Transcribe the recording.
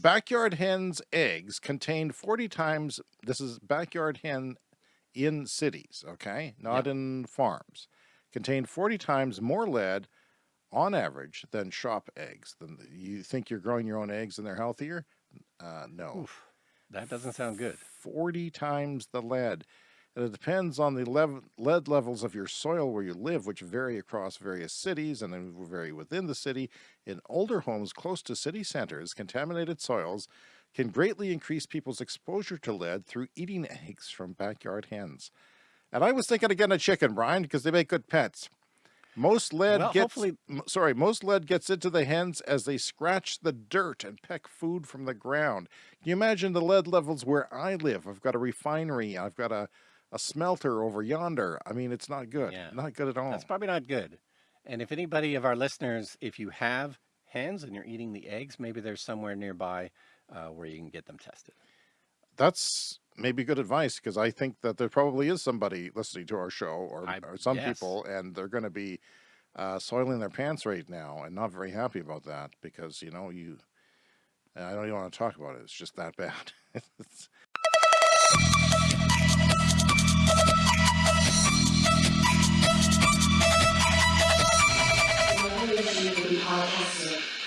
Backyard hens' eggs contain 40 times, this is backyard hen in cities, okay? Not in farms. Contain 40 times more lead on average than shop eggs. Then you think you're growing your own eggs and they're healthier? Uh, no. Oof, that doesn't sound good. 40 times the lead. And it depends on the lev lead levels of your soil where you live, which vary across various cities and then vary within the city. In older homes close to city centers, contaminated soils can greatly increase people's exposure to lead through eating eggs from backyard hens. And I was thinking again of getting a chicken, Brian, because they make good pets. Most lead Well, gets, hopefully- sorry, most lead gets into the hens as they scratch the dirt and peck food from the ground. Can you imagine the lead levels where I live? I've got a refinery. I've got a, a smelter over yonder. I mean, it's not good. Yeah. Not good at all. That's probably not good. And if anybody of our listeners, if you have hens and you're eating the eggs, maybe there's somewhere nearby uh, where you can get them tested. That's maybe good advice because I think that there probably is somebody listening to our show or, I- or some yes. people and they're going to be uh, soiling their pants right now and not very happy about that because, you know, you, I don't even want to talk about it. It's just that bad. fala.